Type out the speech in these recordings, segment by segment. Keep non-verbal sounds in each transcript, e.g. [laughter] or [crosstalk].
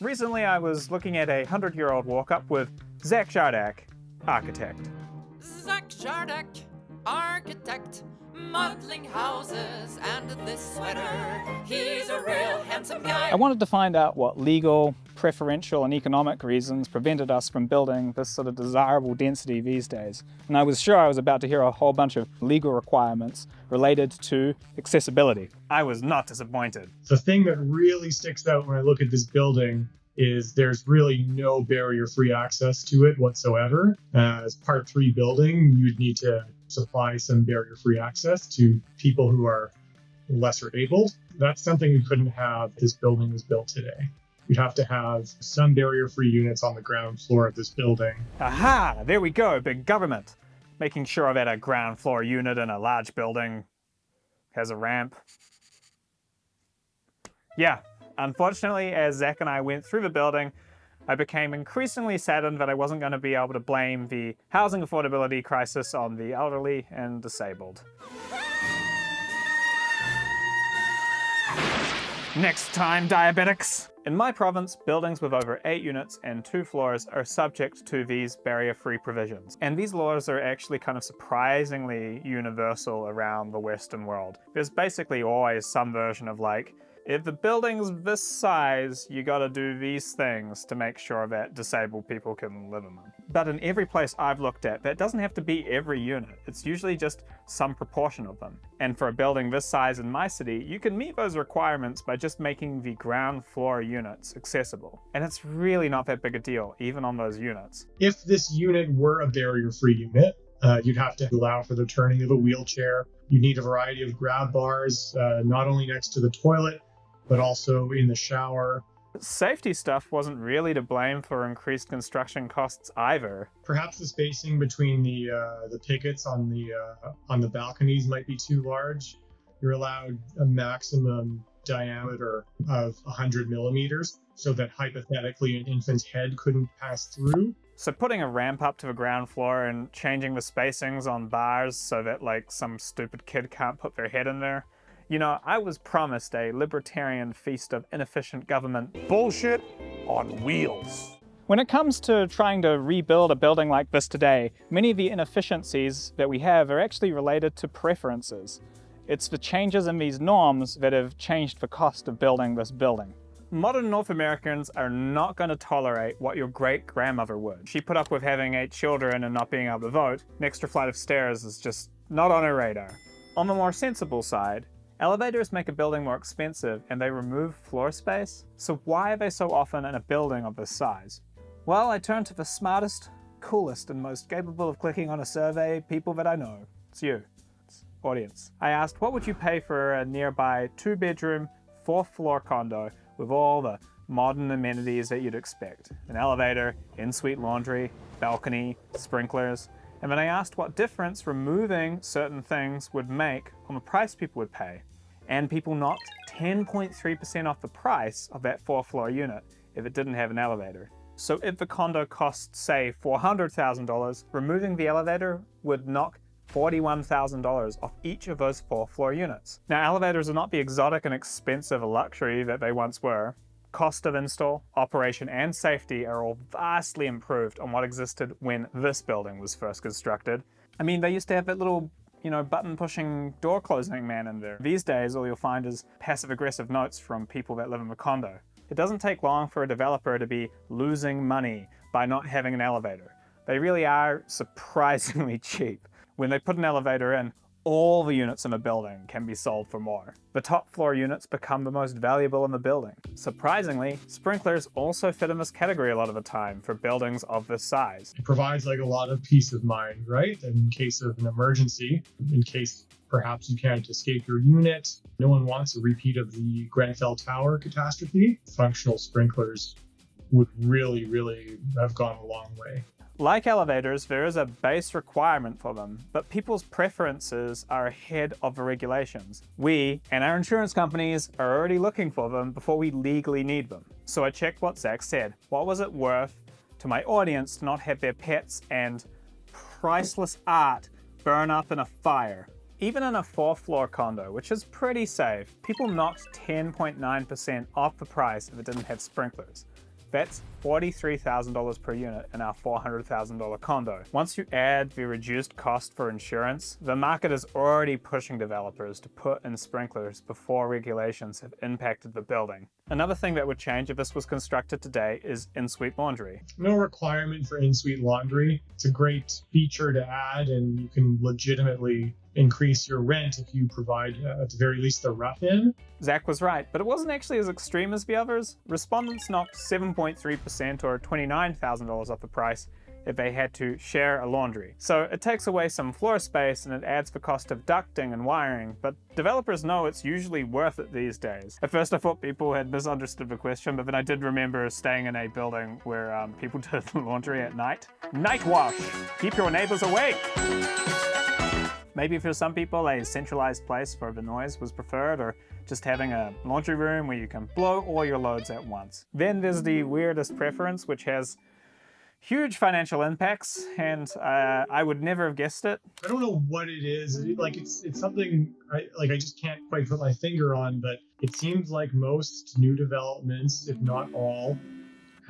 Recently I was looking at a 100-year-old walk-up with Zach Shardak, architect. Zach Shardak, architect, modeling houses and this sweater. He's a real handsome guy. I wanted to find out what legal, preferential and economic reasons prevented us from building this sort of desirable density these days. And I was sure I was about to hear a whole bunch of legal requirements related to accessibility. I was not disappointed. The thing that really sticks out when I look at this building is there's really no barrier-free access to it whatsoever. Uh, as part three building, you'd need to supply some barrier-free access to people who are lesser able. That's something we couldn't have this building was built today. You'd have to have some barrier-free units on the ground floor of this building. Aha! There we go, big government. Making sure I've that a ground floor unit in a large building has a ramp. Yeah, unfortunately, as Zach and I went through the building, I became increasingly saddened that I wasn't going to be able to blame the housing affordability crisis on the elderly and disabled. Next time, diabetics! In my province, buildings with over 8 units and 2 floors are subject to these barrier-free provisions. And these laws are actually kind of surprisingly universal around the Western world. There's basically always some version of like, if the building's this size, you gotta do these things to make sure that disabled people can live in them. But in every place I've looked at, that doesn't have to be every unit. It's usually just some proportion of them. And for a building this size in my city, you can meet those requirements by just making the ground floor units accessible. And it's really not that big a deal, even on those units. If this unit were a barrier-free unit, uh, you'd have to allow for the turning of a wheelchair. You need a variety of grab bars, uh, not only next to the toilet, but also in the shower. Safety stuff wasn't really to blame for increased construction costs either. Perhaps the spacing between the uh, the pickets on the uh, on the balconies might be too large. You're allowed a maximum diameter of 100 millimeters, so that hypothetically an infant's head couldn't pass through. So putting a ramp up to the ground floor and changing the spacings on bars so that like some stupid kid can't put their head in there you know, I was promised a libertarian feast of inefficient government. Bullshit on wheels. When it comes to trying to rebuild a building like this today, many of the inefficiencies that we have are actually related to preferences. It's the changes in these norms that have changed the cost of building this building. Modern North Americans are not going to tolerate what your great-grandmother would. She put up with having eight children and not being able to vote. An extra flight of stairs is just not on her radar. On the more sensible side, Elevators make a building more expensive and they remove floor space, so why are they so often in a building of this size? Well, I turned to the smartest, coolest, and most capable of clicking on a survey people that I know. It's you. It's audience. I asked, what would you pay for a nearby two-bedroom, fourth-floor condo with all the modern amenities that you'd expect? An elevator, in-suite laundry, balcony, sprinklers, and then I asked what difference removing certain things would make on the price people would pay and people knocked 10.3% off the price of that four floor unit if it didn't have an elevator. So if the condo cost, say, $400,000, removing the elevator would knock $41,000 off each of those four floor units. Now elevators are not the exotic and expensive luxury that they once were. Cost of install, operation and safety are all vastly improved on what existed when this building was first constructed. I mean, they used to have that little you know, button pushing door closing man in there. These days, all you'll find is passive aggressive notes from people that live in the condo. It doesn't take long for a developer to be losing money by not having an elevator. They really are surprisingly [laughs] cheap. When they put an elevator in, all the units in a building can be sold for more. The top floor units become the most valuable in the building. Surprisingly, sprinklers also fit in this category a lot of the time for buildings of this size. It provides like a lot of peace of mind, right? In case of an emergency, in case perhaps you can't escape your unit. No one wants a repeat of the Grenfell Tower catastrophe. Functional sprinklers would really, really have gone a long way. Like elevators, there is a base requirement for them, but people's preferences are ahead of the regulations. We and our insurance companies are already looking for them before we legally need them. So I checked what Zach said. What was it worth to my audience to not have their pets and priceless art burn up in a fire? Even in a fourth floor condo, which is pretty safe, people knocked 10.9% off the price if it didn't have sprinklers. That's $43,000 per unit in our $400,000 condo. Once you add the reduced cost for insurance, the market is already pushing developers to put in sprinklers before regulations have impacted the building. Another thing that would change if this was constructed today is in-suite laundry. No requirement for in-suite laundry. It's a great feature to add and you can legitimately increase your rent if you provide, uh, at the very least, the rough-in. Zach was right, but it wasn't actually as extreme as the others. Respondents knocked 7.3% or $29,000 off the price if they had to share a laundry. So it takes away some floor space and it adds the cost of ducting and wiring, but developers know it's usually worth it these days. At first I thought people had misunderstood the question, but then I did remember staying in a building where um, people [laughs] did laundry at night. Night wash! Keep your neighbors awake! Maybe for some people a centralized place for the noise was preferred or just having a laundry room where you can blow all your loads at once. Then there's the weirdest preference which has huge financial impacts and uh, I would never have guessed it. I don't know what it is. It- Like it's it's something I, like I just can't quite put my finger on, but it seems like most new developments, if not all,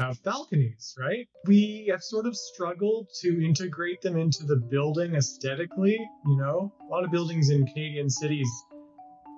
have balconies, right? We have sort of struggled to integrate them into the building aesthetically. You know, a lot of buildings in Canadian cities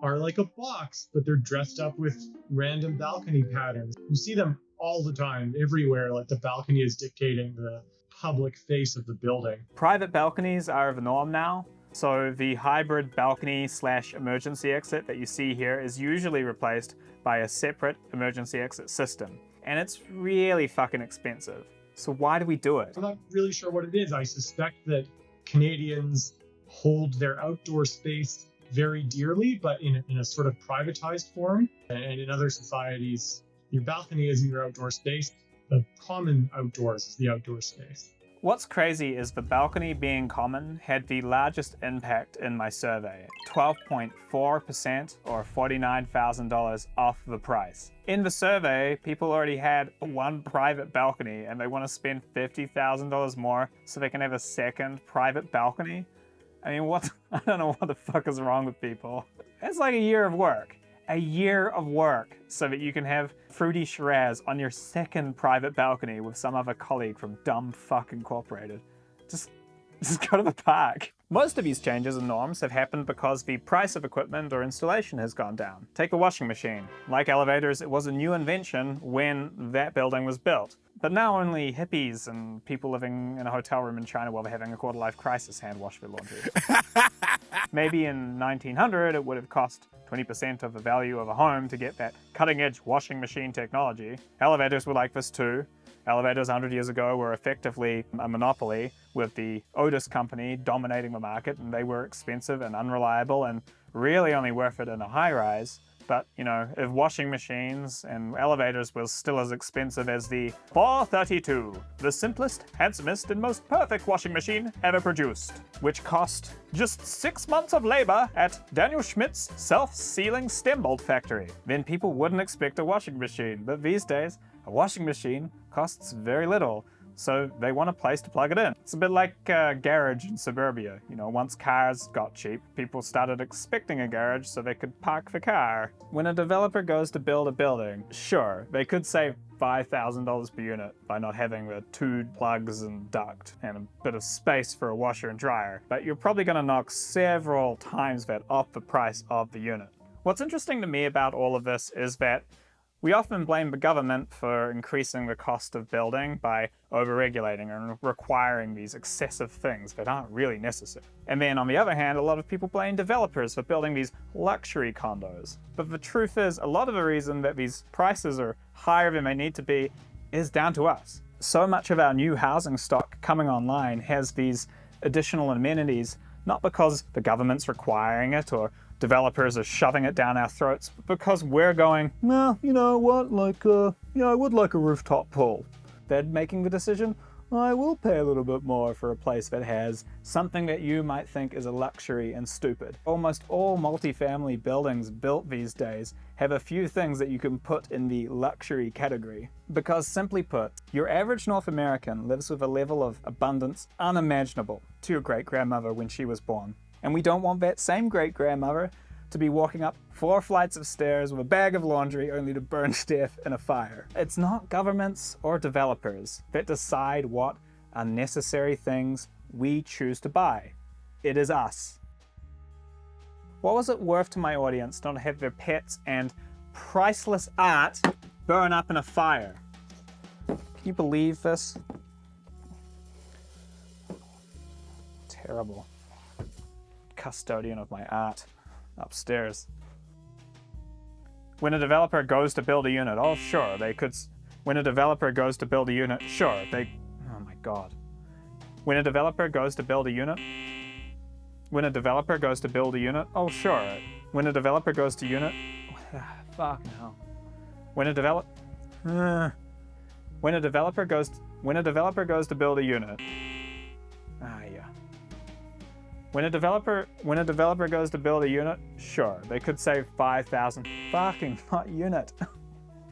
are like a box, but they're dressed up with random balcony patterns. You see them all the time, everywhere. Like the balcony is dictating the public face of the building. Private balconies are the norm now. So the hybrid balcony slash emergency exit that you see here is usually replaced by a separate emergency exit system. And it's really fucking expensive. So why do we do it? I'm not really sure what it is. I suspect that Canadians hold their outdoor space very dearly, but in a, in a sort of privatized form. And in other societies, your balcony isn't your outdoor space. The common outdoors is the outdoor space. What's crazy is the balcony being common had the largest impact in my survey 12.4% or $49,000 off the price. In the survey, people already had one private balcony and they want to spend $50,000 more so they can have a second private balcony. I mean, what? [laughs] I don't know what the fuck is wrong with people. It's like a year of work. A year of work so that you can have fruity Shiraz on your second private balcony with some other colleague from Dumb Fuck Incorporated. Just, [laughs] just go to the park. Most of these changes and norms have happened because the price of equipment or installation has gone down. Take a washing machine. Like elevators, it was a new invention when that building was built. But now only hippies and people living in a hotel room in China while they're having a quarter life crisis hand wash their laundry. [laughs] [laughs] Maybe in 1900 it would have cost 20% of the value of a home to get that cutting edge washing machine technology. Elevators were like this too. Elevators 100 years ago were effectively a monopoly with the Otis company dominating the market and they were expensive and unreliable and really only worth it in a high rise. But, you know, if washing machines and elevators were still as expensive as the 432, the simplest, handsomest, and most perfect washing machine ever produced, which cost just six months of labor at Daniel Schmidt's self-sealing stem bolt factory, then people wouldn't expect a washing machine. But these days, a washing machine costs very little, so they want a place to plug it in. It's a bit like a garage in suburbia. You know, once cars got cheap, people started expecting a garage so they could park the car. When a developer goes to build a building, sure, they could save $5,000 per unit by not having the two plugs and duct and a bit of space for a washer and dryer, but you're probably going to knock several times that off the price of the unit. What's interesting to me about all of this is that we often blame the government for increasing the cost of building by overregulating and requiring these excessive things that aren't really necessary. And then on the other hand, a lot of people blame developers for building these luxury condos. But the truth is, a lot of the reason that these prices are higher than they need to be is down to us. So much of our new housing stock coming online has these additional amenities, not because the government's requiring it or developers are shoving it down our throats but because we're going, well, you know what, like, uh, yeah, I would like a rooftop pool. They're making the decision, I will pay a little bit more for a place that has something that you might think is a luxury and stupid. Almost all multifamily buildings built these days have a few things that you can put in the luxury category. Because simply put, your average North American lives with a level of abundance unimaginable to your great grandmother when she was born. And we don't want that same great grandmother to be walking up four flights of stairs with a bag of laundry only to burn [laughs] to death in a fire. It's not governments or developers that decide what unnecessary things we choose to buy. It is us. What was it worth to my audience not to have their pets and priceless art burn up in a fire? Can you believe this? Terrible. Custodian of my art upstairs. When a developer goes to build a unit, oh sure, they could. When a developer goes to build a unit, sure, they. Oh my god. When a developer goes to build a unit, when a developer goes to build a unit, oh sure. When a developer goes to unit, [sighs] fuck no. When a develop, [sighs] when a developer goes, when a developer goes to build a unit, ah yeah. When a developer, when a developer goes to build a unit, sure, they could save 5,000, fucking not [laughs] unit.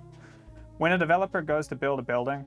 [laughs] when a developer goes to build a building,